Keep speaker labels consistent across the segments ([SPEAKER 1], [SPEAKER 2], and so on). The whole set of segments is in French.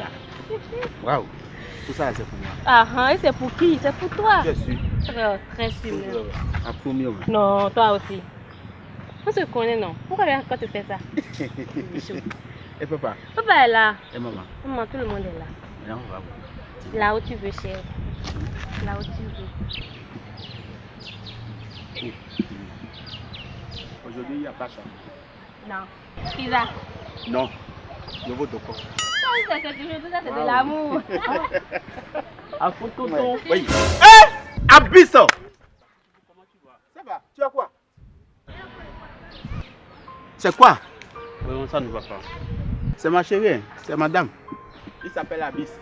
[SPEAKER 1] Tika. Waouh. Tout ça, c'est pour moi.
[SPEAKER 2] Ah, ah, et c'est pour qui? C'est pour toi.
[SPEAKER 1] Je suis.
[SPEAKER 2] Très, très sûr.
[SPEAKER 1] Un premier. ouais.
[SPEAKER 2] Non, toi aussi. On se connaît, non? Pourquoi quand tu fais ça?
[SPEAKER 1] Et papa?
[SPEAKER 2] Papa est là.
[SPEAKER 1] Et maman?
[SPEAKER 2] Maman, tout le monde est là.
[SPEAKER 1] On va voir.
[SPEAKER 2] Là où tu veux, chérie. Là où tu veux.
[SPEAKER 1] Aujourd'hui, il n'y a pas ça.
[SPEAKER 2] Non. Pizza.
[SPEAKER 1] Non. Je veux de quoi
[SPEAKER 2] c'est quelque chose, tout ça, c'est de l'amour.
[SPEAKER 3] À fond tonton.
[SPEAKER 1] Oui. Eh Abyss Ça va Tu as quoi? C'est quoi?
[SPEAKER 3] Vraiment, ça ne va pas.
[SPEAKER 1] C'est ma chérie, c'est madame. Il s'appelle Abyss.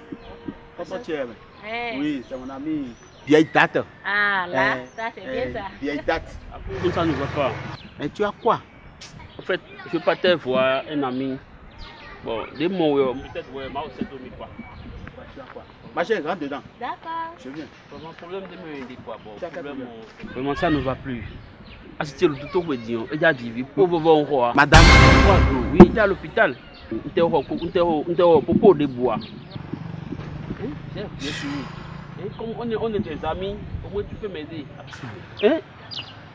[SPEAKER 1] Comment tu aimes
[SPEAKER 2] Eh.
[SPEAKER 1] Oui, c'est mon ami. Vieille date.
[SPEAKER 2] Ah, là,
[SPEAKER 1] Eh,
[SPEAKER 2] ça, c'est
[SPEAKER 1] eh,
[SPEAKER 2] bien ça.
[SPEAKER 1] Vieille date.
[SPEAKER 3] Tonton, ça ne va pas.
[SPEAKER 1] Mais tu as quoi?
[SPEAKER 3] En fait, je partais voir un ami. Bon, des mots, ouais, peut-être, ouais, moi aussi, dormi quoi.
[SPEAKER 1] Tu as quoi Ma chérie, rentre dedans.
[SPEAKER 2] D'accord.
[SPEAKER 1] Je viens.
[SPEAKER 3] Vraiment, problème de me aider quoi? Bon, problème. euh, Vraiment, ça ne va plus. Ah, c'était le tout au dit, et j'ai dit, pauvre va encore.
[SPEAKER 1] Madame.
[SPEAKER 3] Oui, il est à l'hôpital. Il était au il était au il était au popo de bois. Hein, bien sûr. Hein, Comme on est, on est tes amis, comment tu peux m'aider hein?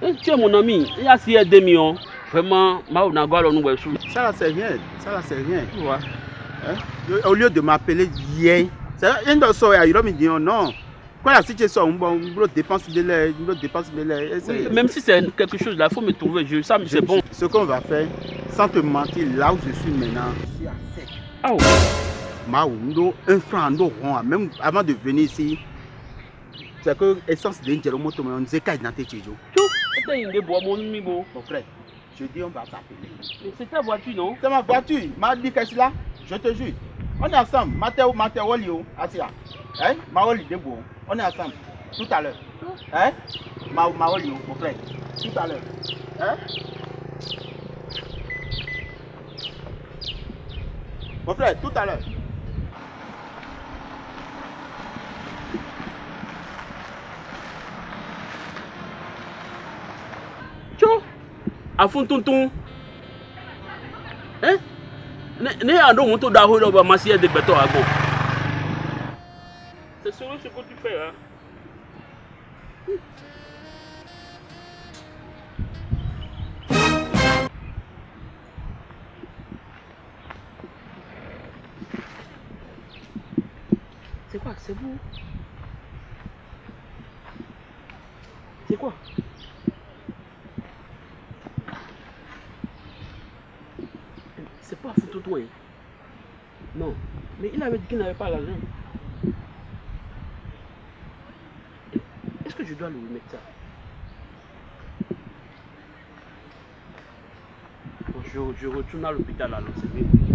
[SPEAKER 3] Hein, Tu es mon ami, il y a si aider millions. Vraiment, ma on a gagné nous ouais, sous.
[SPEAKER 1] Ça là, c'est rien. Ça là, c'est rien.
[SPEAKER 3] Tu vois.
[SPEAKER 1] Hein? Au lieu de m'appeler Yé, c'est un de ceux qui me dit non. Quand la situation une dépense de l'air, une dépense de l'air. c'est-
[SPEAKER 3] Oui, même si c'est quelque chose là, il faut me trouver. Je, ça,
[SPEAKER 1] Je-
[SPEAKER 3] c'est bon.
[SPEAKER 1] Ce qu'on va faire, sans te mentir, là où je suis maintenant, suis à sec.
[SPEAKER 3] Ah, ouais.
[SPEAKER 1] Mao, ndo un franc, même avant de venir ici, c'est que essence de Njero Moto, mais on ne sait qu'à dans tes tchéjos.
[SPEAKER 3] Tu étais une des bois, mon ami, bon.
[SPEAKER 1] Mon frère, je dis on va s'appeler.
[SPEAKER 3] Mais C'est ta voiture, non?
[SPEAKER 1] C'est ma voiture, m'a dit qu'est-ce là Je te jure. On est ensemble, Mathéo, Mathéo, Olio, Asia. Hein? Maoli Debo, on est ensemble, tout à l'heure. Hein? Ma, Maolio, mon frère, tout à l'heure. Hein? Mon frère, tout à l'heure.
[SPEAKER 3] À fond, tonton. Hein Ne ne y'a donc mon taux d'argent là, bah, ma scie de béton à gauche. C'est sérieux ce que tu fais, hein. C'est quoi? C'est vous? C'est quoi? c'est pas foutu toi. Non. Mais il avait dit qu'il n'avait pas l'argent. Est-ce que je dois lui remettre ça Bon, je, je, retourne à l'hôpital alors, c'est mieux.